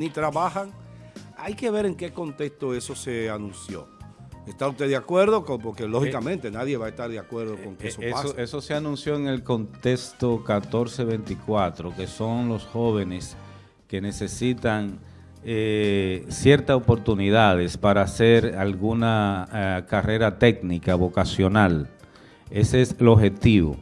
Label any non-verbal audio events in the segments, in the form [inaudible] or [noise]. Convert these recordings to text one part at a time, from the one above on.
ni trabajan. Hay que ver en qué contexto eso se anunció. ¿Está usted de acuerdo? Porque lógicamente nadie va a estar de acuerdo con que Eh, eso, Eso, pase. eso se anunció en el contexto 1424, que son los jóvenes que necesitan eh, ciertas oportunidades para hacer alguna eh, carrera técnica, vocacional. Ese es el objetivo.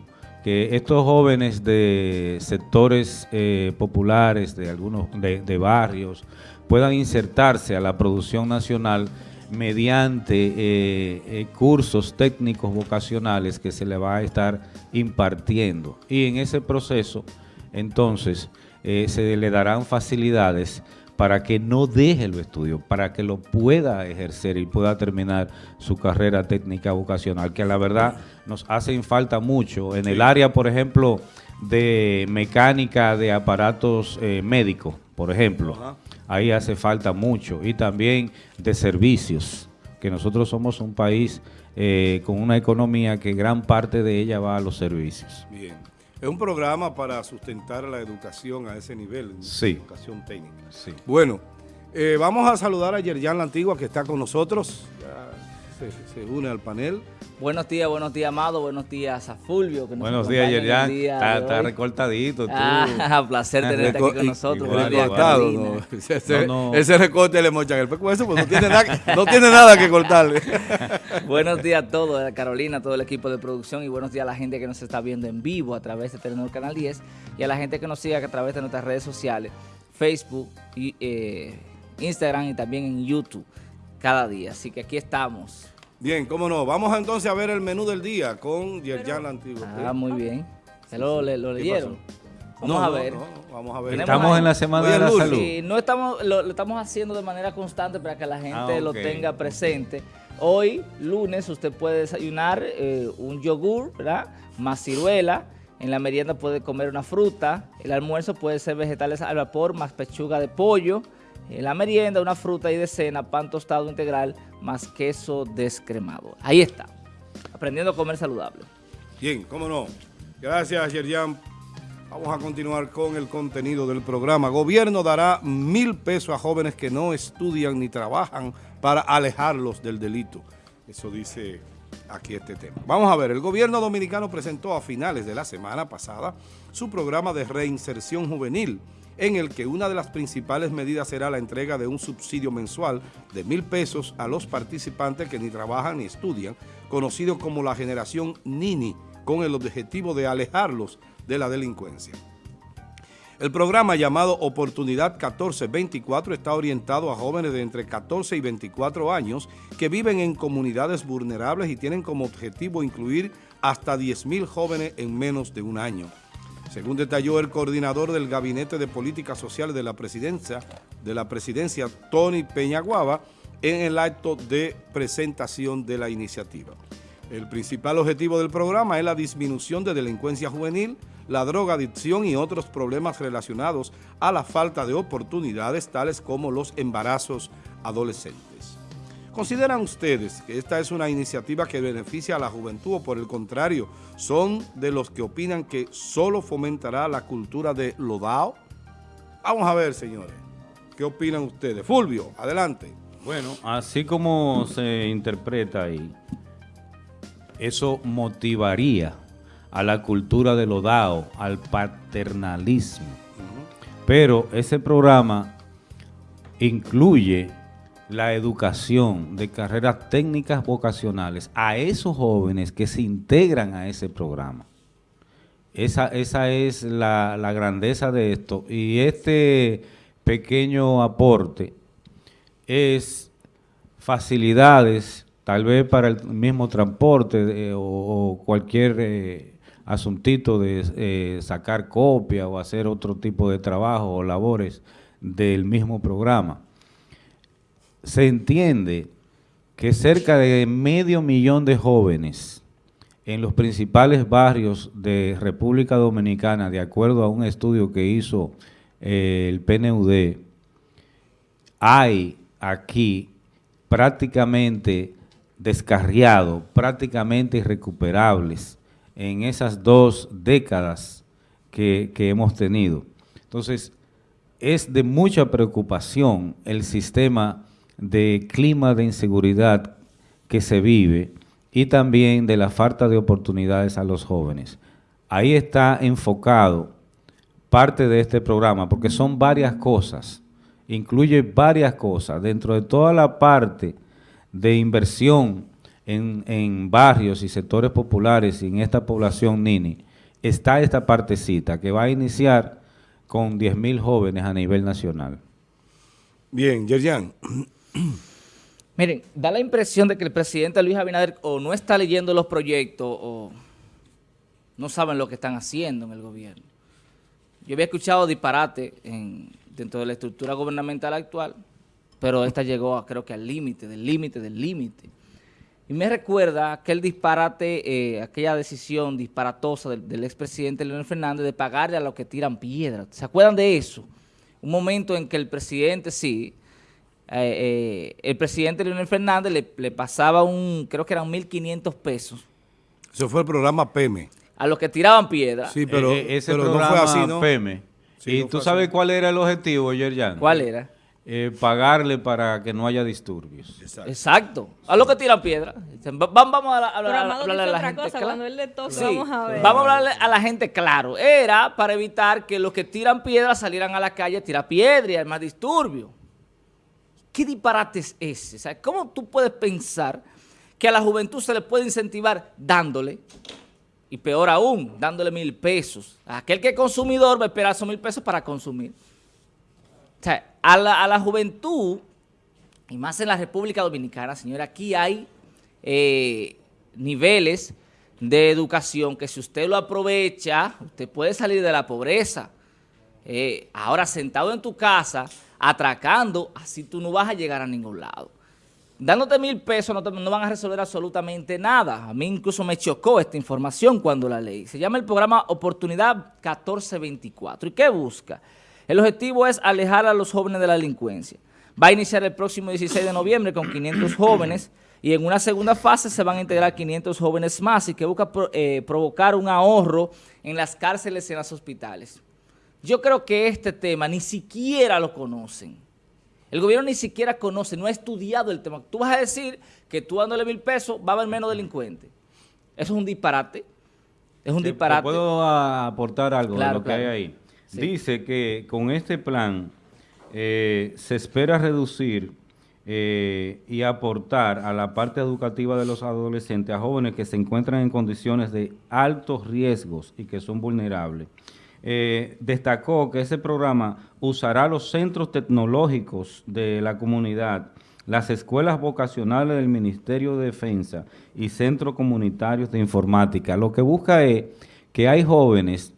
Estos jóvenes de sectores eh, populares, de algunos de, barrios, puedan insertarse a la producción nacional mediante eh, eh, cursos técnicos vocacionales que se le va a estar impartiendo. Y en ese proceso, entonces, se le darán facilidades para que no deje los estudios, para que lo pueda ejercer y pueda terminar su carrera técnica vocacional, que la verdad nos hacen falta mucho. En el área, por ejemplo, de mecánica de aparatos eh, médicos, por ejemplo, ahí hace falta mucho. Y también de servicios, que nosotros somos un país eh, con una economía que gran parte de ella va a los servicios. Bien. Es un programa para sustentar la educación a ese nivel, Sí. educación técnica. Sí. Bueno, eh, vamos a saludar a Yerjan La Antigua que está con nosotros. Ya se, se une al panel. Buenos días, buenos días, Amado. Buenos días a Fulvio. Que nos Buenos días, día Está, de está recortadito tú. Ah, [laughs] placer tenerte aquí con nosotros. igual, Buenos días, Recortado. ¿no? Ese, No, no. ese recorte le mochan el peco eso, pues no tiene nada, no tiene nada que cortarle. [laughs] buenos días a todos, a Carolina, a todo el equipo de producción y buenos días a la gente que nos está viendo en vivo a través de Telenor Canal 10 y a la gente que nos sigue a través de nuestras redes sociales, Facebook, y, eh, Instagram y también en YouTube cada día. Así que aquí estamos. Bien, cómo no. Vamos entonces a ver el menú del día con Yerjan La Antigua. Ah, muy bien. ¿Se lo, le- lo ¿Qué leyeron? Vamos No, a ver. no, vamos a ver. Estamos ahí- en la Semana Oye, de la Lul. Salud. Sí, no estamos, lo, lo estamos haciendo de manera constante para que la gente Ah, lo tenga presente. Hoy, lunes, usted puede desayunar eh, un yogur, ¿verdad? Más ciruela. En la merienda puede comer una fruta. El almuerzo puede ser vegetales al vapor más pechuga de pollo. En la merienda, una fruta y de cena, pan tostado integral más queso descremado. Ahí está. Aprendiendo a comer saludable. Bien, cómo no. Gracias, Yerjan. Vamos a continuar con el contenido del programa. Gobierno dará mil pesos a jóvenes que no estudian ni trabajan para alejarlos del delito. Eso dice aquí este tema. Vamos a ver, el gobierno dominicano presentó a finales de la semana pasada su programa de reinserción juvenil, en el que una de las principales medidas será la entrega de un subsidio mensual de mil pesos a los participantes que ni trabajan ni estudian, conocido como la generación Nini, con el objetivo de alejarlos de la delincuencia. El programa llamado Oportunidad 1424 está orientado a jóvenes de entre 14 y 24 años que viven en comunidades vulnerables y tienen como objetivo incluir hasta 10.000 jóvenes en menos de un año. Según detalló el coordinador del Gabinete de Políticas Sociales de la Presidencia, de la Presidencia Tony Peñaguaba, en el acto de presentación de la iniciativa. El principal objetivo del programa es la disminución de delincuencia juvenil, la drogadicción y otros problemas relacionados a la falta de oportunidades, tales como los embarazos adolescentes. ¿Consideran ustedes que esta es una iniciativa que beneficia a la juventud o por el contrario, son de los que opinan que solo fomentará la cultura de lodao? Vamos a ver, señores, ¿qué opinan ustedes? Fulvio, adelante. Bueno, así como se interpreta ahí, eso motivaría a la cultura de lo dado, al paternalismo. Pero ese programa incluye la educación de carreras técnicas vocacionales a esos jóvenes que se integran a ese programa. Esa, esa es la, grandeza de esto. Y este pequeño aporte es facilidades, tal vez para el mismo transporte o, o cualquier eh, asuntito de eh, sacar copia o hacer otro tipo de trabajo o labores del mismo programa. Se entiende que cerca de medio millón de jóvenes en los principales barrios de República Dominicana, de acuerdo a un estudio que hizo eh, el PNUD, hay aquí prácticamente descarriados, prácticamente irrecuperables en esas dos décadas que, que hemos tenido. Entonces, es de mucha preocupación el sistema de clima de inseguridad que se vive y también de la falta de oportunidades a los jóvenes. Ahí está enfocado parte de este programa, porque son varias cosas, incluye varias cosas. Dentro de toda la parte de inversión en, en barrios y sectores populares y en esta población Nini, está esta partecita que va a iniciar con 10.000 jóvenes a nivel nacional. Bien, Yerjan. [clears throat] Miren, da la impresión de que el presidente Luis Abinader o no está leyendo los proyectos o no saben lo que están haciendo en el gobierno. Yo había escuchado disparate en, dentro de la estructura gubernamental actual, pero esta llegó a, creo que al límite, del límite, del límite. Y me recuerda aquel disparate, eh, aquella decisión disparatosa del, del expresidente Leonel Fernández de pagarle a los que tiran piedras. ¿Se acuerdan de eso? Un momento en que el presidente, sí, eh, eh, el presidente Leonel Fernández le, le, pasaba un, creo que eran 1.500 pesos. Eso fue el programa PEME. A los que tiraban piedras. Sí, pero, eh, ese pero programa no fue así, ¿no? PEME. Sí, ¿Y no tú sabes así. cuál era el objetivo, Yerjan? ¿Cuál era? Eh, pagarle para que no haya disturbios. Exacto. Exacto. A los que tiran piedras. Vamos a, hablar a, a, a la gente cosa, Cuando él le sí. vamos a ver. Vamos a hablarle a la gente claro. Era para evitar que los que tiran piedras salieran a la calle a tirar piedras y hay más disturbios. ¿Qué disparate es ese? ¿Cómo tú puedes pensar que a la juventud se le puede incentivar dándole, y peor aún, dándole mil pesos? Aquel que es consumidor va a esperar esos mil pesos para consumir. O sea, a la, a la juventud, y más en la República Dominicana, señora, aquí hay eh, niveles de educación que si usted lo aprovecha, usted puede salir de la pobreza. Eh, ahora, sentado en tu casa, atracando, así tú no vas a llegar a ningún lado. Dándote mil pesos no, van a resolver absolutamente nada. A mí incluso me chocó esta información cuando la leí. Se llama el programa Oportunidad 1424. ¿Y qué busca? El objetivo es alejar a los jóvenes de la delincuencia. Va a iniciar el próximo 16 de noviembre con 500 jóvenes y en una segunda fase se van a integrar 500 jóvenes más y que busca eh, provocar un ahorro en las cárceles y en los hospitales. Yo creo que este tema ni siquiera lo conocen. El gobierno ni siquiera conoce, no ha estudiado el tema. Tú vas a decir que tú dándole mil pesos va a haber menos delincuentes. Eso es un disparate. Es un ¿Te, disparate. ¿Puedo aportar algo claro, de lo que hay ahí? Sí. Dice que con este plan eh, se espera reducir eh, y aportar a la parte educativa de los adolescentes, a jóvenes que se encuentran en condiciones de altos riesgos y que son vulnerables. Eh, destacó que ese programa usará los centros tecnológicos de la comunidad, las escuelas vocacionales del Ministerio de Defensa y centros comunitarios de informática. Lo que busca es que hay jóvenes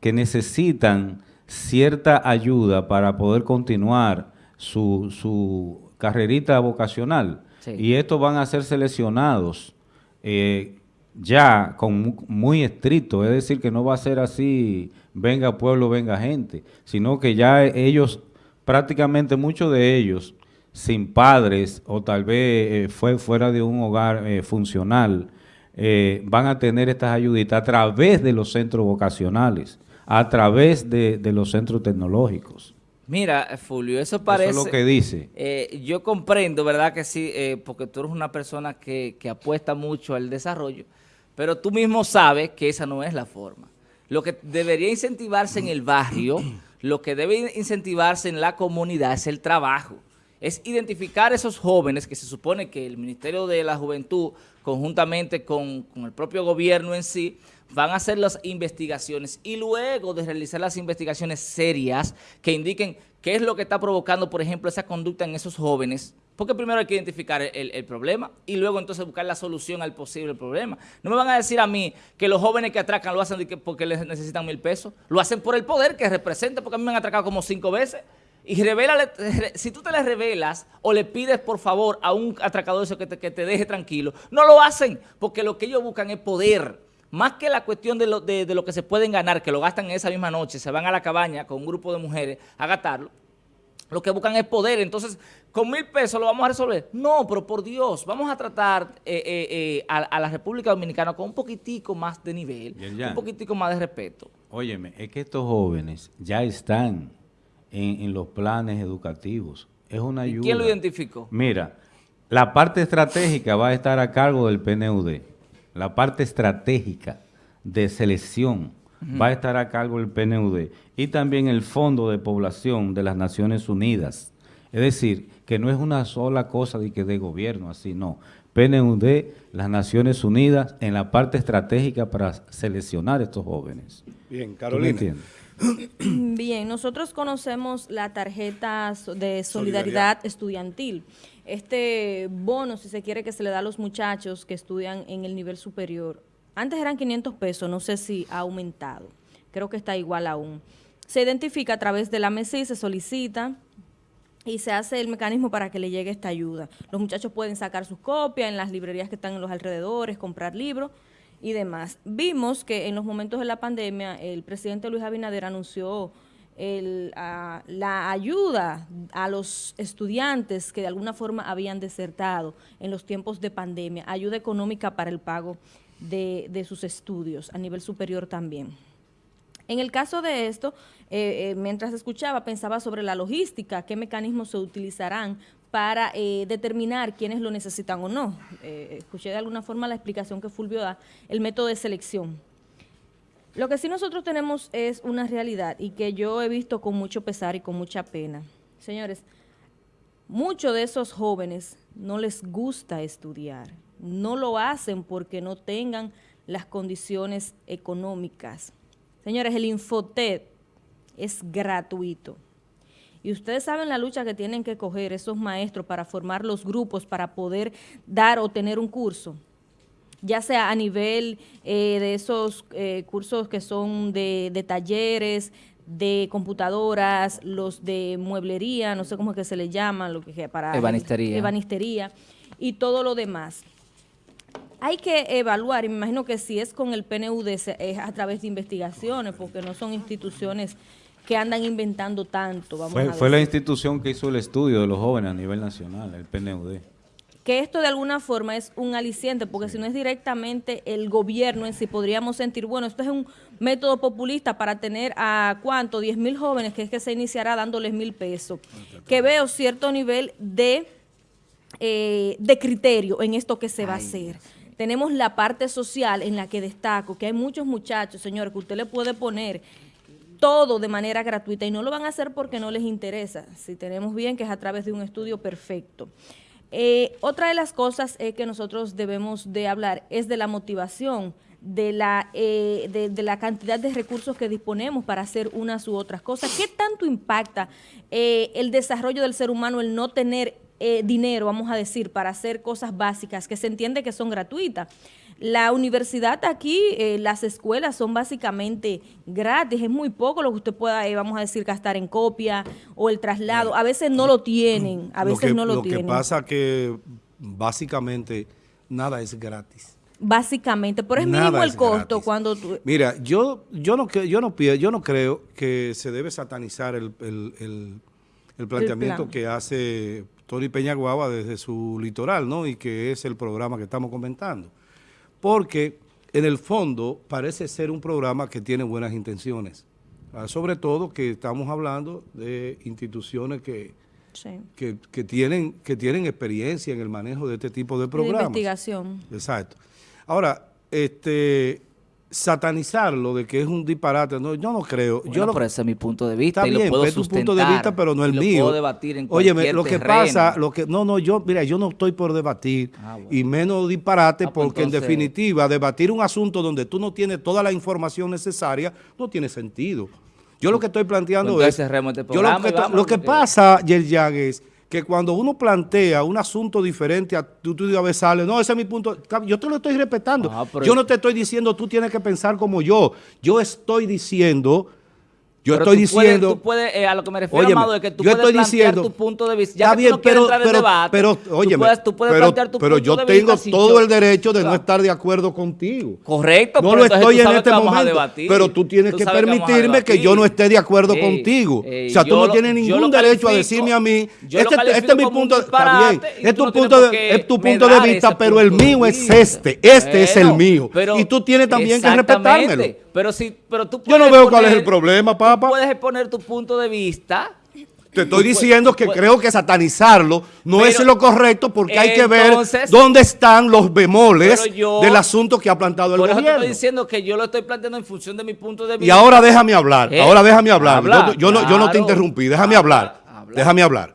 que necesitan cierta ayuda para poder continuar su, su carrerita vocacional. Sí. Y estos van a ser seleccionados eh, ya con muy estricto, es decir, que no va a ser así, venga pueblo, venga gente, sino que ya ellos, prácticamente muchos de ellos, sin padres o tal vez eh, fue fuera de un hogar eh, funcional, eh, van a tener estas ayuditas a través de los centros vocacionales, a través de, de los centros tecnológicos. Mira, Fulvio, eso parece... Eso es lo que dice. Eh, yo comprendo, ¿verdad? Que sí, eh, porque tú eres una persona que, que, apuesta mucho al desarrollo, pero tú mismo sabes que esa no es la forma. Lo que debería incentivarse en el barrio, [clears throat] lo que debe incentivarse en la comunidad es el trabajo. Es identificar esos jóvenes que se supone que el Ministerio de la Juventud, conjuntamente con, con el propio gobierno en sí, van a hacer las investigaciones y luego de realizar las investigaciones serias que indiquen qué es lo que está provocando, por ejemplo, esa conducta en esos jóvenes, porque primero hay que identificar el, problema y luego entonces buscar la solución al posible problema. No me van a decir a mí que los jóvenes que atracan lo hacen porque les necesitan mil pesos, lo hacen por el poder que representa, porque a mí me han atracado como cinco veces. Y revélale, si tú te le revelas o le pides por favor a un atracador eso que te, que te deje tranquilo, no lo hacen porque lo que ellos buscan es poder más que la cuestión de lo, de, de lo, que se pueden ganar, que lo gastan en esa misma noche, se van a la cabaña con un grupo de mujeres a gastarlo, lo que buscan es poder. Entonces, ¿con mil pesos lo vamos a resolver? No, pero por Dios, vamos a tratar eh, eh, eh, a, a, la República Dominicana con un poquitico más de nivel, un poquitico más de respeto. Óyeme, es que estos jóvenes ya están en, los planes educativos. Es una ayuda. ¿Quién lo identificó? Mira, la parte estratégica va a estar a cargo del PNUD. La parte estratégica de selección va a estar a cargo del PNUD. Y también el Fondo de Población de las Naciones Unidas. Es decir, que no es una sola cosa de, que de gobierno, así no. PNUD, las Naciones Unidas, en la parte estratégica para seleccionar estos jóvenes. Bien, Carolina. [clears throat] Bien, nosotros conocemos la tarjeta de solidaridad, estudiantil. Este bono, si se quiere, que se le da a los muchachos que estudian en el nivel superior. Antes eran 500 pesos, no sé si ha aumentado. Creo que está igual aún. Se identifica a través de la MESI, se solicita y se hace el mecanismo para que le llegue esta ayuda. Los muchachos pueden sacar sus copias en las librerías que están en los alrededores, comprar libros y demás. Vimos que en los momentos de la pandemia el presidente Luis Abinader anunció la ayuda a los estudiantes que de alguna forma habían desertado en los tiempos de pandemia, ayuda económica para el pago de, sus estudios a nivel superior también. En el caso de esto, eh, eh, mientras escuchaba, pensaba sobre la logística, qué mecanismos se utilizarán para eh, determinar quiénes lo necesitan o no. escuché de alguna forma la explicación que Fulvio da, el método de selección. Lo que sí nosotros tenemos es una realidad y que yo he visto con mucho pesar y con mucha pena. Señores, muchos de esos jóvenes no les gusta estudiar, no lo hacen porque no tengan las condiciones económicas. Señores, el Infotet es gratuito. Y ustedes saben la lucha que tienen que coger esos maestros para formar los grupos, para poder dar o tener un curso, ya sea a nivel eh, de esos eh, cursos que son de, talleres, de computadoras, los de mueblería, no sé cómo es que se le llama, lo que para ebanistería. ebanistería y todo lo demás hay que evaluar, y me imagino que si es con el PNUD es a través de investigaciones, porque no son instituciones que andan inventando tanto. Vamos fue, fue la institución que hizo el estudio de los jóvenes a nivel nacional, el PNUD. Que esto de alguna forma es un aliciente, porque si no es directamente el gobierno en sí, podríamos sentir, bueno, esto es un método populista para tener a cuánto, 10 mil jóvenes, que es que se iniciará dándoles mil pesos. Que veo cierto nivel de, eh, de criterio en esto que se va a hacer tenemos la parte social en la que destaco, que hay muchos muchachos, señores, que usted le puede poner todo de manera gratuita y no lo van a hacer porque no les interesa. Si tenemos bien que es a través de un estudio perfecto. Eh, otra de las cosas que nosotros debemos de hablar es de la motivación, de la, eh, de, la cantidad de recursos que disponemos para hacer unas u otras cosas. ¿Qué tanto impacta eh, el desarrollo del ser humano el no tener eh, dinero, vamos a decir, para hacer cosas básicas que se entiende que son gratuitas. La universidad aquí, eh, las escuelas son básicamente gratis, es muy poco lo que usted pueda, eh, vamos a decir, gastar en copia o el traslado. A veces no lo tienen, a veces no lo, tienen. Lo que pasa que básicamente nada es gratis. Básicamente, pero es mínimo el costo cuando tú... Mira, yo, yo, no, yo, no, yo no creo que se debe satanizar el, planteamiento que hace Tony Peñaguaba desde su litoral, ¿no? Y que es el programa que estamos comentando. Porque en el fondo parece ser un programa que tiene buenas intenciones. Ah, sobre todo que estamos hablando de instituciones que, que, tienen, que tienen experiencia en el manejo de este tipo de programas. De investigación. Exacto. Ahora, este satanizarlo de que es un disparate, no, yo no creo. yo no, ese es mi punto de vista está y bien, lo puedo es tu punto de vista, pero no el mío. Puedo debatir en Oye, lo que pasa, lo que no, no, yo, mira, yo no estoy por debatir ah, y menos disparate ah, pues porque en definitiva debatir un asunto donde tú no tienes toda la información necesaria no tiene sentido. Yo lo que estoy planteando pues es, este yo lo que, lo que pasa, Yerjan, es que cuando uno plantea un asunto diferente, a, tú, tú a veces sale, no, ese es mi punto, yo te lo estoy respetando. Ah, yo no te estoy diciendo tú tienes que pensar como yo, yo estoy diciendo yo estoy diciendo... tú puedes, eh, a lo que me refiero, Amado, es que tú puedes plantear diciendo, tu punto de vista. Ya está bien, pero, pero, debate, pero, óyeme, tú puedes, tú puedes pero, tu pero yo tengo todo el derecho de no estar de acuerdo contigo. Correcto. No lo estoy en este momento, pero tú tienes que permitirme que, yo no esté de acuerdo contigo. o sea, tú no tienes ningún derecho a decirme a mí, este, este es mi punto, está bien, es tu punto de vista, pero el mío es este, este es el mío. Y tú tienes también que respetármelo. Pero si, pero tú Yo no veo cuál es el problema, papá. Puedes exponer tu punto de vista Te estoy diciendo que creo que satanizarlo no Pero- es lo correcto porque hay que ver dónde están los bemoles yo- del asunto que ha plantado el Por eso te gobierno. estoy diciendo que yo lo estoy planteando en función de mi punto de vista. Y ahora déjame hablar, Eh, ahora déjame hablar. habla, yo, yo no, yo no te interrumpí, déjame Habla, hablar. habla. Déjame hablar.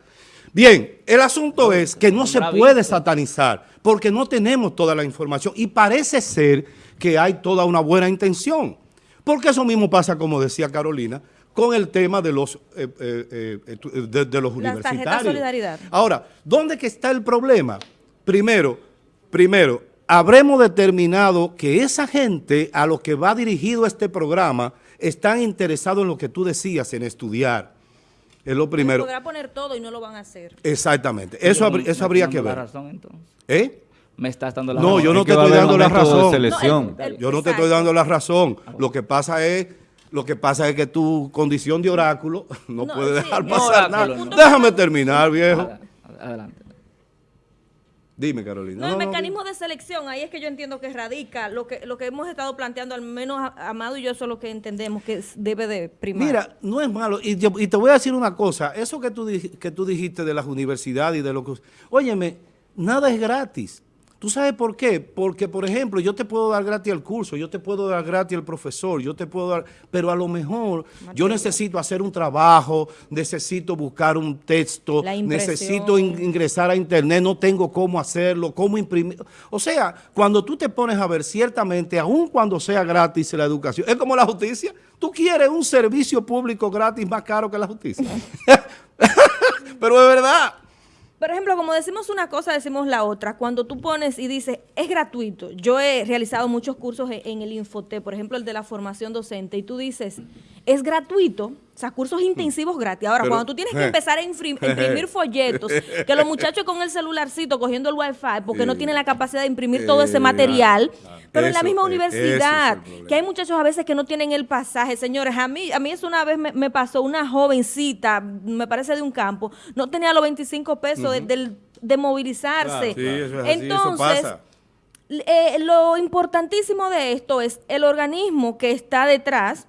Bien, el asunto es que no se puede satanizar porque no tenemos toda la información y parece ser que hay toda una buena intención. Porque eso mismo pasa, como decía Carolina, con el tema de los, eh, eh, eh, de, de los Las tarjetas universitarios. solidaridad. Ahora, ¿dónde que está el problema? Primero, primero, habremos determinado que esa gente a lo que va dirigido este programa están interesados en lo que tú decías, en estudiar. Es lo primero. Podrá poner todo y no lo van a hacer. Exactamente. Eso, habr- eso habría que ver. razón, entonces. ¿Eh? Me estás dando la No, razón. yo no Es te que va a estoy dando la razón. selección. No, el- Yo no te estoy dando la razón. Lo que pasa es, lo que pasa es que tu condición de oráculo [laughs] no, No, puede sí, dejar no, pasar oráculo, nada. no. Déjame terminar, viejo. Ad- Adelante. Dime, Carolina. No, el No, no, mecanismo de selección, ahí es que yo entiendo que radica lo que lo que hemos estado planteando, al menos Amado y yo, eso es lo que entendemos que debe de primar. Mira, no es malo. Y, yo- y te voy a decir una cosa. Eso que tú, que tú dijiste de las universidades y de lo que... Óyeme, nada es gratis. ¿Tú sabes por qué? Porque, por ejemplo, yo te puedo dar gratis el curso, yo te puedo dar gratis el profesor, yo te puedo dar... Pero a lo mejor yo necesito hacer un trabajo, necesito buscar un texto, necesito in- ingresar a internet, no tengo cómo hacerlo, cómo imprimir. O sea, cuando tú te pones a ver ciertamente, aun cuando sea gratis la educación, es como la justicia. Tú quieres un servicio público gratis más caro que la justicia. [laughs] Pero es verdad. Por ejemplo, como decimos una cosa, decimos la otra. Cuando tú pones y dices, es gratuito. Yo he realizado muchos cursos en, en el Infote, por ejemplo, el de la formación docente, y tú dices, es gratuito, o sea, cursos intensivos gratis. Ahora, Pero, cuando tú tienes que eh, empezar a imprim- imprimir folletos, que los muchachos con el celularcito cogiendo el wifi, porque no tienen la capacidad de imprimir todo ese Eh, material, pero en la misma eh, universidad, es que hay muchachos a veces que no tienen el pasaje. Señores, a mí, a mí eso una vez me, me pasó, una jovencita, me parece de un campo, no tenía los 25 pesos de, del- de movilizarse. Claro, sí, eso es así, eso Entonces, pasa. eh, lo importantísimo de esto es el organismo que está detrás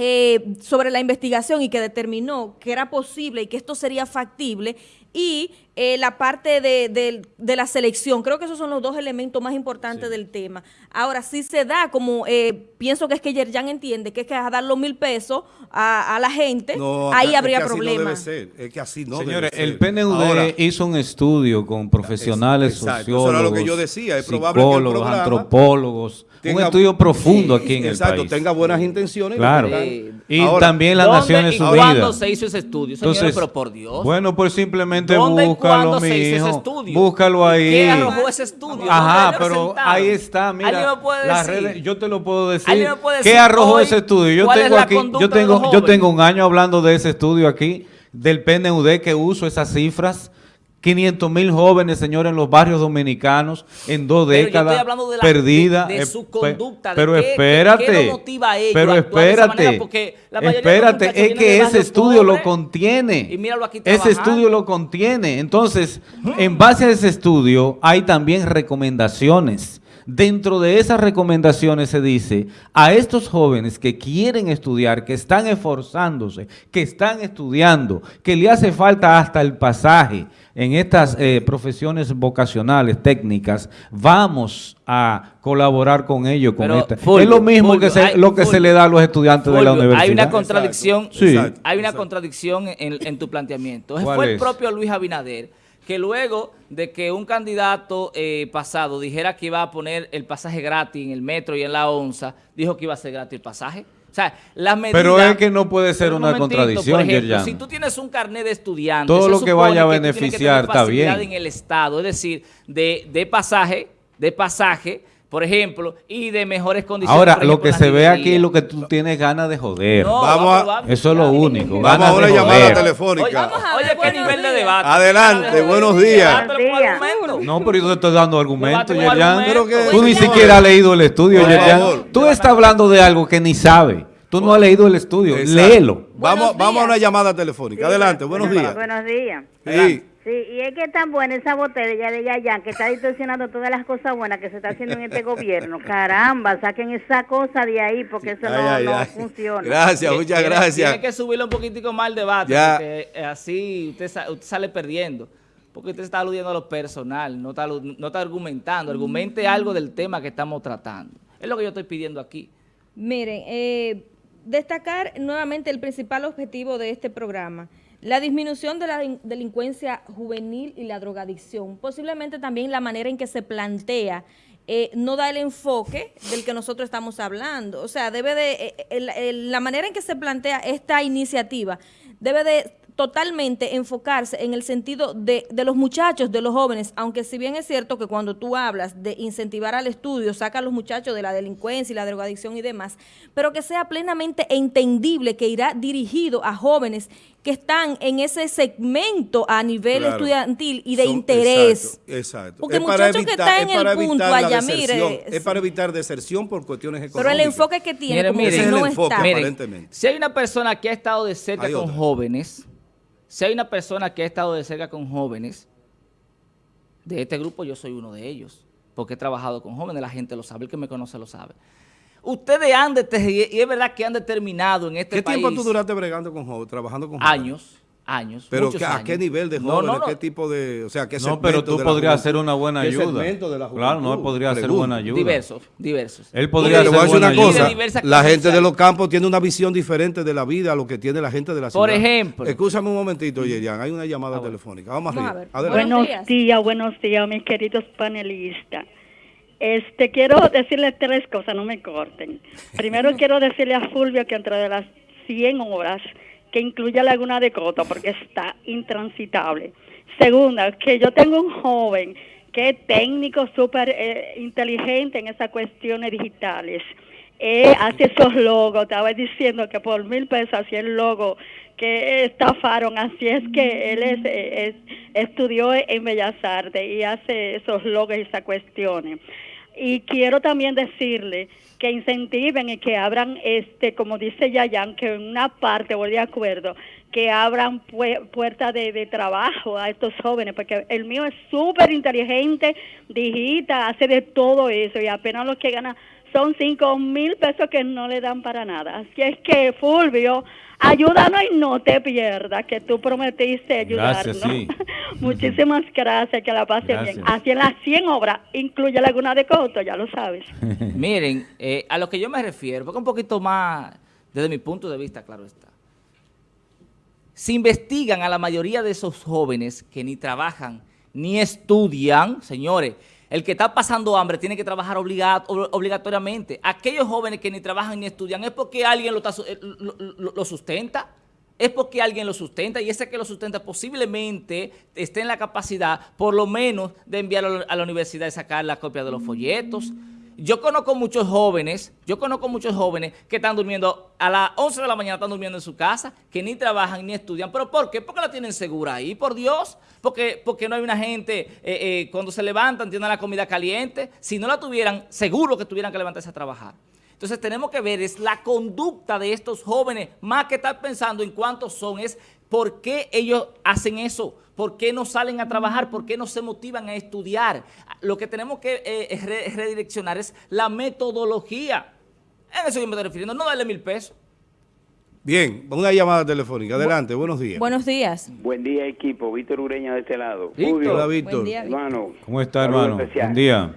eh, sobre la investigación y que determinó que era posible y que esto sería factible y eh, la parte de, de- de la selección. Creo que esos son los dos elementos más importantes del tema. Ahora, si se da como, eh, pienso que es que Yerjan entiende, que es que a dar los mil pesos a, a la gente, No, ahí es habría no problemas. ser, es que así no Señores, debe ser. el PNUD Ahora, hizo un estudio con profesionales, Exacto, eso sociólogos, era lo que yo decía, es probable que el psicólogos, antropólogos, un tenga- estudio profundo aquí en Exacto, el país. tenga buenas intenciones. y Claro. Sí. están- Y Ahora, también las ¿Dónde Naciones y cuándo Unidas. se hizo ese estudio? Señores, Entonces, pero por Dios. Bueno, pues simplemente ¿Dónde y búscalo, cuándo mi se hizo ese hijo. estudio? Búscalo ahí. ¿Qué arrojó ese estudio? Ajá, ¿Dónde lo pero ahí está, mira. ¿Alguien me puede decir? redes- yo te lo puedo decir. ¿Alguien me puede ¿Qué decir arrojó hoy ese estudio? Yo tengo aquí, yo tengo, yo tengo un año hablando de ese estudio aquí, del PNUD que uso esas cifras. 500 mil jóvenes, señores, en los barrios dominicanos en dos Pero décadas de la- perdida. de- de su conducta, pero qué- espérate. qué motiva a ellos pero espérate. la espérate, es que ese estudio lo contiene. y míralo aquí ese estudio lo contiene. Entonces, en base a ese estudio hay también recomendaciones. Dentro de esas recomendaciones se dice a estos jóvenes que quieren estudiar, que están esforzándose, que están estudiando, que le hace falta hasta el pasaje en estas eh, profesiones vocacionales, técnicas, vamos a colaborar con ellos. Con Pero, esta. Fulvio, es lo mismo Fulvio, que se- hay- lo que se le da a los estudiantes de la universidad. Hay una contradicción, Sí. exacto, hay una exacto. contradicción en, en tu planteamiento. ¿Cuál Fue el propio Luis Abinader que luego de que un candidato eh, pasado dijera que iba a poner el pasaje gratis en el metro y en la onza, dijo que iba a ser gratis el pasaje. O sea, las medidas... Pero es que no puede ser un una contradicción, por ejemplo. Si tú tienes un carnet de estudiante, Todo se lo que vaya a que beneficiar está bien. en el Estado, es decir, de, de pasaje, de pasaje, por ejemplo, y de mejores condiciones. Ahora, lo que se ve aquí es lo que tú tienes ganas de joder. No, Vamos a- Eso es lo único. Vamos ganas a una llamada telefónica. Oye, qué buenos nivel de días. debate. Adelante, buenos días. No, pero yo te estoy dando argumentos, que- Tú ni siquiera has leído el estudio, favor. Tú estás hablando de algo que ni sabes. Tú no has leído el estudio. Léelo. Vamos, vamos a una llamada telefónica. Adelante, buenos días. Buenos días. Sí. Y es que es tan buena esa botella de Yayan que está distorsionando todas las cosas buenas que se está haciendo en este gobierno. [laughs] Caramba, saquen esa cosa de ahí porque eso no, Ay, ay, no ay. funciona. Gracias, muchas Tiene- gracias. Tiene que subirle un poquitico más el debate, Ya. porque eh, así usted, sa- usted sale perdiendo. Porque usted está aludiendo a lo personal, no está, no está argumentando. Argumente algo del tema que estamos tratando. Es lo que yo estoy pidiendo aquí. Miren, eh, destacar nuevamente el principal objetivo de este programa, la disminución de la delincuencia juvenil y la drogadicción. Posiblemente también la manera en que se plantea eh, no da el enfoque del que nosotros estamos hablando. O sea, debe de, eh, el- la manera en que se plantea esta iniciativa debe de totalmente enfocarse en el sentido de, de los muchachos, de los jóvenes, aunque si bien es cierto que cuando tú hablas de incentivar al estudio, saca a los muchachos de la delincuencia y la drogadicción y demás, pero que sea plenamente entendible que irá dirigido a jóvenes que están en ese segmento a nivel Claro. estudiantil y de Son- interés. Exacto, exacto. Porque Es el para muchacho que evitar- está es en para el punto allá, deserción, mire, Es para evitar deserción por cuestiones económicas. pero el enfoque que tiene Mire, como mire. que es enfoque, está. Miren, Miren, aparentemente. si hay una persona que ha estado de cerca Hay con otra. jóvenes, si hay una persona que ha estado de cerca con jóvenes, de este grupo yo soy uno de ellos, porque he trabajado con jóvenes, la gente lo sabe, el que me conoce lo sabe. Ustedes han determinado, y es verdad que han determinado en este ¿Qué país tiempo tú duraste bregando con jóvenes, trabajando con jóvenes? años, años, Pero muchos ¿qué- ¿a qué nivel de No, jóvenes? no, no. ¿Qué tipo de...? O sea, ¿qué No, pero tú podrías juventud? ser una buena ¿Qué ayuda. segmento de la Claro, no, juventud? podría ser buena ayuda. Diversos, diversos. Él podría ser buena una cosa, la gente de los campos tiene una visión diferente de la vida a lo que tiene la gente de la ciudad. Por ejemplo. Escúchame un momentito, Yerian, hay una llamada Ah, telefónica. Vamos, a arriba. ver. Adelante. Buenos días. buenos días, mis queridos panelistas. Este, quiero decirles tres cosas, no me corten. Primero [laughs] quiero decirle a Fulvio que entre de las 100 horas, que incluya Laguna de Coto, porque está intransitable. Segunda, que yo tengo un joven que es técnico súper eh, inteligente en esas cuestiones digitales. Eh, hace esos logos, estaba diciendo que por mil pesos hacía el logo que estafaron, así es que él es, eh, es- estudió en Bellas Artes y hace esos logos y esas cuestiones. Y quiero también decirle que incentiven y que abran, este, como dice Yayan, que en una parte, voy de acuerdo, que abran pue- puertas de, de trabajo a estos jóvenes, porque el mío es súper inteligente, digita, hace de todo eso y apenas lo que gana son cinco mil pesos que no le dan para nada. Así es que, Fulvio, ayúdanos y no te pierdas, que tú prometiste ayudarnos. Gracias, sí. [laughs] Muchísimas gracias, que la pase bien. Así en las 100 obras, incluye Laguna de Coto, ya lo sabes. [laughs] Miren, eh, a lo que yo me refiero, porque un poquito más, desde mi punto de vista, claro está. Si investigan a la mayoría de esos jóvenes que ni trabajan ni estudian, señores, el que está pasando hambre tiene que trabajar obliga- ob- obligatoriamente. Aquellos jóvenes que ni trabajan ni estudian es porque alguien lo, está eh, lo- lo sustenta. Es porque alguien lo sustenta y ese que lo sustenta posiblemente esté en la capacidad, por lo menos, de enviarlo a la universidad y sacar la copia de los folletos. Yo conozco muchos jóvenes, yo conozco muchos jóvenes que están durmiendo a las 11 de la mañana, están durmiendo en su casa, que ni trabajan ni estudian. ¿Pero por qué? Porque la tienen segura ahí, por Dios. Porque, porque no hay una gente, eh, eh, cuando se levantan, tienen la comida caliente. Si no la tuvieran, seguro que tuvieran que levantarse a trabajar. Entonces tenemos que ver es la conducta de estos jóvenes, más que estar pensando en cuántos son, es por qué ellos hacen eso, por qué no salen a trabajar, por qué no se motivan a estudiar. Lo que tenemos que eh, re- redireccionar es la metodología. En eso yo me estoy refiriendo, no darle mil pesos. Bien, una llamada telefónica. Adelante, buenos días. Buenos días. Buen día, equipo. Víctor Ureña de este lado. Víctor. Hola, Víctor. Buen día. hermano. ¿Cómo está, hermano? especial. Buen día.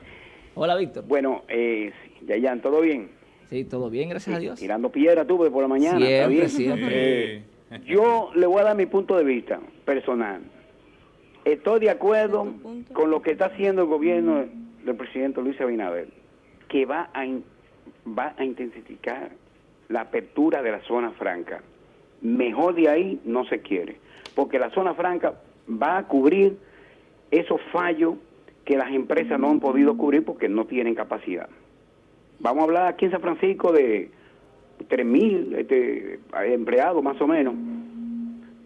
Hola, Víctor. Bueno, eh, Yayan, ¿todo bien? Sí, todo bien, gracias a Dios. Tirando piedra tú por la mañana. ¿está Siempre, bien? siempre. Eh, yo le voy a dar mi punto de vista personal. Estoy de acuerdo con lo que está haciendo el gobierno del presidente Luis Abinader, que va a, in- va a intensificar la apertura de la zona franca. Mejor de ahí no se quiere, porque la zona franca va a cubrir esos fallos que las empresas no han podido cubrir porque no tienen capacidad. Vamos a hablar aquí en San Francisco de 3.000 este, empleados más o menos.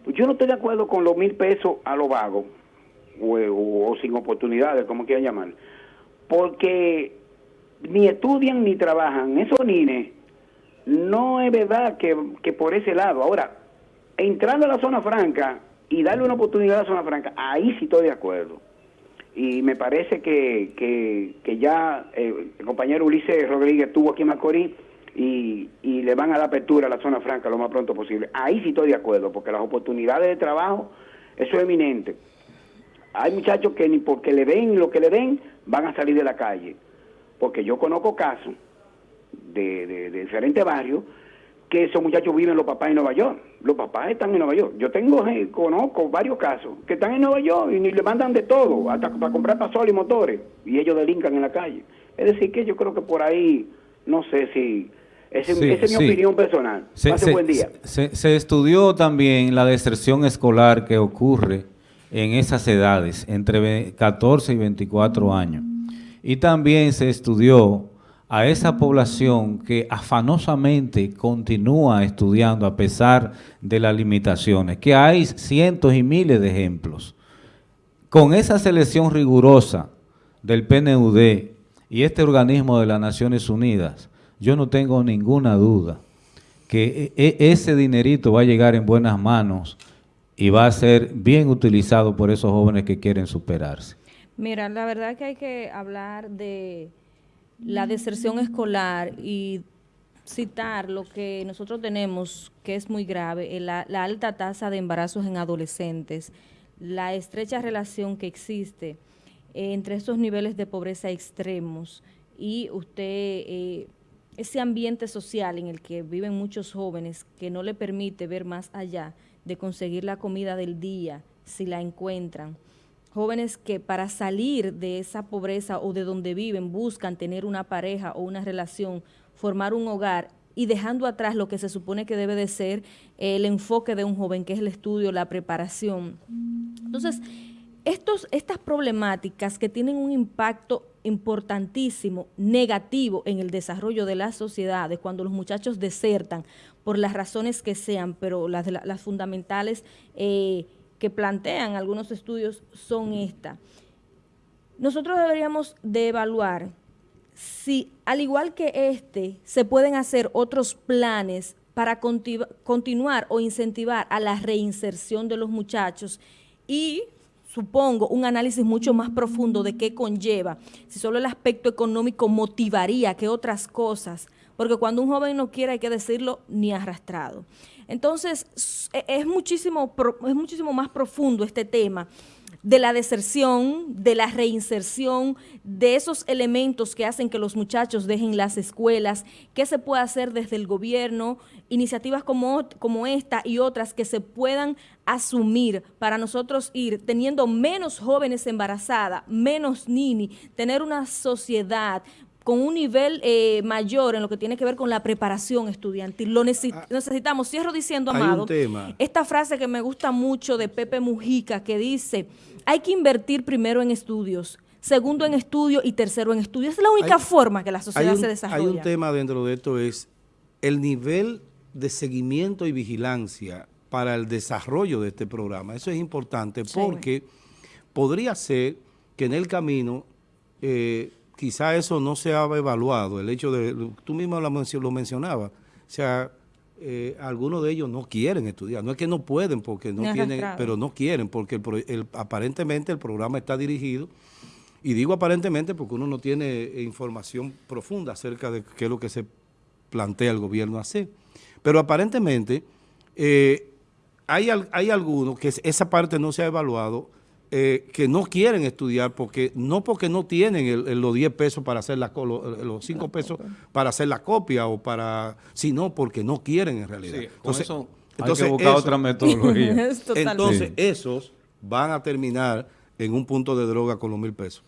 Yo no estoy de acuerdo con los mil pesos a lo vago o, sin oportunidades, como quieran llamar, porque ni estudian ni trabajan. Esos nines no es verdad que, que por ese lado. Ahora, entrando a la zona franca, y darle una oportunidad a la zona franca, ahí sí estoy de acuerdo. Y me parece que, que, que ya eh, el compañero Ulises Rodríguez estuvo aquí en Macorís y, y le van a dar apertura a la zona franca lo más pronto posible. Ahí sí estoy de acuerdo, porque las oportunidades de trabajo, eso es eminente. Hay muchachos que ni porque le den lo que le den, van a salir de la calle. Porque yo conozco casos de, de, de diferentes barrios que esos muchachos viven los papás en Nueva York. Los papás están en Nueva York. Yo tengo, eh, conozco varios casos que están en Nueva York y ni le mandan de todo, hasta para comprar pasoles y motores, y ellos delincan en la calle. Es decir, que yo creo que por ahí, no sé si... ese- Sí, esa es mi sí. opinión personal. Se, Pase se- buen día. se- se estudió también la deserción escolar que ocurre en esas edades, entre ve- 14 y 24 años. Y también se estudió a esa población que afanosamente continúa estudiando a pesar de las limitaciones, que hay cientos y miles de ejemplos. Con esa selección rigurosa del PNUD y este organismo de las Naciones Unidas, yo no tengo ninguna duda que e- e- ese dinerito va a llegar en buenas manos y va a ser bien utilizado por esos jóvenes que quieren superarse. Mira, la verdad que hay que hablar de la deserción escolar y citar lo que nosotros tenemos, que es muy grave, eh, la, alta tasa de embarazos en adolescentes, la estrecha relación que existe eh, entre estos niveles de pobreza extremos y usted, eh, ese ambiente social en el que viven muchos jóvenes que no le permite ver más allá de conseguir la comida del día si la encuentran jóvenes que para salir de esa pobreza o de donde viven buscan tener una pareja o una relación, formar un hogar y dejando atrás lo que se supone que debe de ser el enfoque de un joven, que es el estudio, la preparación. Entonces, estas problemáticas que tienen un impacto importantísimo, negativo en el desarrollo de las sociedades, cuando los muchachos desertan por las razones que sean, pero las, fundamentales eh, que plantean algunos estudios son estas. Nosotros deberíamos de evaluar si, al igual que este, se pueden hacer otros planes para conti- continuar o incentivar a la reinserción de los muchachos y supongo un análisis mucho más profundo de qué conlleva, si solo el aspecto económico motivaría que otras cosas, porque cuando un joven no quiere hay que decirlo ni arrastrado. Entonces, es muchísimo, es muchísimo más profundo este tema de la deserción, de la reinserción, de esos elementos que hacen que los muchachos dejen las escuelas, qué se puede hacer desde el gobierno, iniciativas como, como esta y otras que se puedan asumir para nosotros ir teniendo menos jóvenes embarazadas, menos nini, tener una sociedad con un nivel eh, mayor en lo que tiene que ver con la preparación estudiantil. Lo necesi- necesitamos. Cierro diciendo, hay Amado, tema. esta frase que me gusta mucho de Pepe Mujica que dice, hay que invertir primero en estudios, segundo en estudio y tercero en estudio. Esa es la única Hay- forma que la Hay sociedad un, se hay desarrolla. un tema dentro de esto es el nivel de seguimiento y vigilancia para el desarrollo de este programa. Eso es importante Sí. porque podría ser que en el camino eh, quizá eso no se ha evaluado, el hecho de, tú mismo lo, mencio- lo mencionabas, o sea, eh, algunos de ellos no quieren estudiar, no es que no pueden porque no tienen, pero no quieren porque el pro- el- aparentemente el programa está dirigido y digo aparentemente porque uno no tiene información profunda acerca de qué es lo que se plantea el gobierno hacer. Pero aparentemente eh, hay, hay algunos que es- esa parte no se ha evaluado, eh, que no quieren estudiar, porque no porque no tienen el- el- los 10 pesos para hacer la, lo- los 5 pesos para hacer la copia, o para sino porque no quieren en realidad. Sí, Entonces- eso hay entonces que buscar eso- otra metodología. [laughs] Es entonces, Sí. esos van a terminar en un punto de droga con los mil pesos.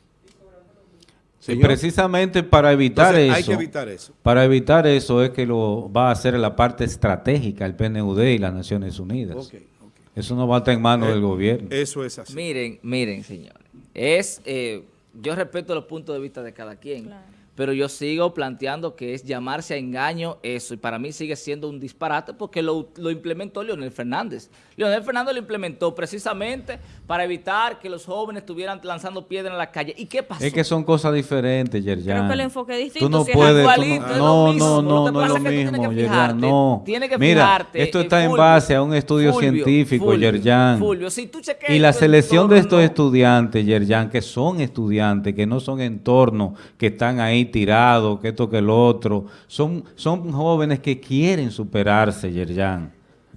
Y Señor, precisamente para evitar entonces, eso, hay que evitar eso. para evitar eso es que lo va a hacer la parte estratégica el PNUD y las Naciones Unidas. Ok, ok. Eso no va a estar en manos Eh, del gobierno. Eso es así. Miren, miren, señores. Es, eh, yo respeto los puntos de vista de cada quien. Pero yo sigo planteando que es llamarse a engaño eso, y para mí sigue siendo un disparate porque lo, lo implementó Leonel Fernández. Leonel Fernández lo implementó precisamente para evitar que los jóvenes estuvieran lanzando piedras en la calle. ¿Y qué pasó? Es que son cosas diferentes, Yerjan. Creo que el enfoque es distinto. Tú no si es puedes... tú es no, lo mismo. no, no, que no es lo mismo, que Yerjan, fijarte, no. tienes que Mira, fijarte, esto eh, está en base a un estudio Fulvio, científico, Fulvio, Yerjan. Fulvio, si Y la selección de estos estudiantes, Yerjan, que son estudiantes, que no son entornos, que están ahí tirados, que esto, que el otro, son, son jóvenes que quieren superarse, Yerjan.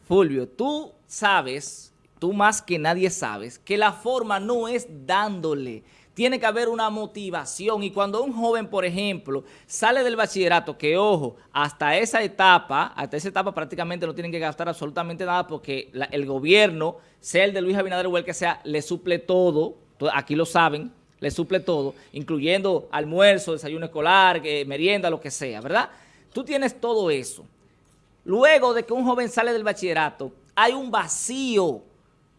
Fulvio, tú sabes, tú más que nadie sabes, que la forma no es dándole. Tiene que haber una motivación y cuando un joven, por ejemplo, sale del bachillerato, que ojo, hasta esa etapa, hasta esa etapa prácticamente no tienen que gastar absolutamente nada porque el gobierno, sea el de Luis Abinader o el que sea, le suple todo, to- aquí lo saben, le suple todo, incluyendo almuerzo, desayuno escolar, merienda, lo que sea, ¿verdad? Tú tienes todo eso. Luego de que un joven sale del bachillerato, hay un vacío.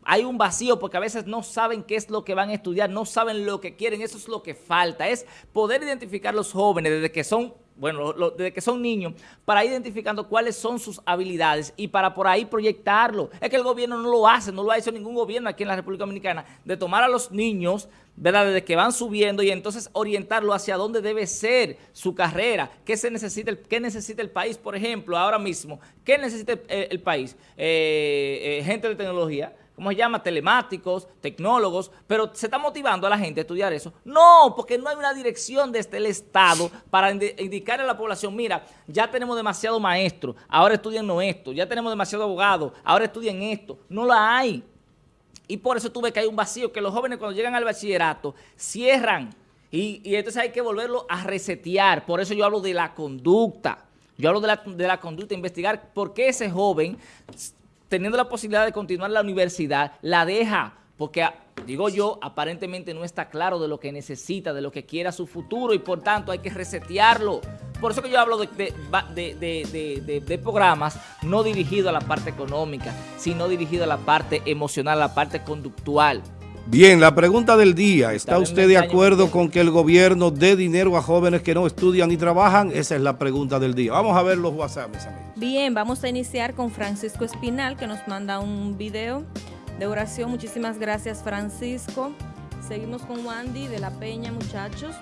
Hay un vacío porque a veces no saben qué es lo que van a estudiar, no saben lo que quieren, eso es lo que falta. Es poder identificar los jóvenes desde que son, bueno, lo- desde que son niños, para ir identificando cuáles son sus habilidades y para por ahí proyectarlo. Es que el gobierno no lo hace, no lo ha hecho ningún gobierno aquí en la República Dominicana, de tomar a los niños, ¿verdad? Desde que van subiendo y entonces orientarlo hacia dónde debe ser su carrera, qué se necesita, el, qué necesita el país, por ejemplo, ahora mismo, qué necesita el, el país, Eh, eh, gente de tecnología, ¿cómo se llama? Telemáticos, tecnólogos, pero ¿se está motivando a la gente a estudiar eso? No, porque no hay una dirección desde el Estado para indi- indicarle a la población, mira, ya tenemos demasiado maestro, ahora estudian no esto, ya tenemos demasiado abogado, ahora estudian esto. No la hay. Y por eso tú ves que hay un vacío, que los jóvenes cuando llegan al bachillerato cierran y, entonces hay que volverlo a resetear. Por eso yo hablo de la conducta. Yo hablo de la, conducta, investigar por qué ese joven, teniendo la posibilidad de continuar la universidad, la deja. Porque, a- digo yo, aparentemente no está claro de lo que necesita, de lo que quiera su futuro y por tanto hay que resetearlo. Por eso que yo hablo de- de programas no dirigidos a la parte económica, sino dirigidos a la parte emocional, a la parte conductual. Bien, la pregunta del día. ¿Está usted de acuerdo con que el gobierno dé dinero a jóvenes que no estudian ni trabajan? Esa es la pregunta del día. Vamos a ver los WhatsApp, mis amigos. Bien, vamos a iniciar con Francisco Espinal, que nos manda un video de oración. Muchísimas gracias, Francisco. Seguimos con Wandy de La Peña, muchachos.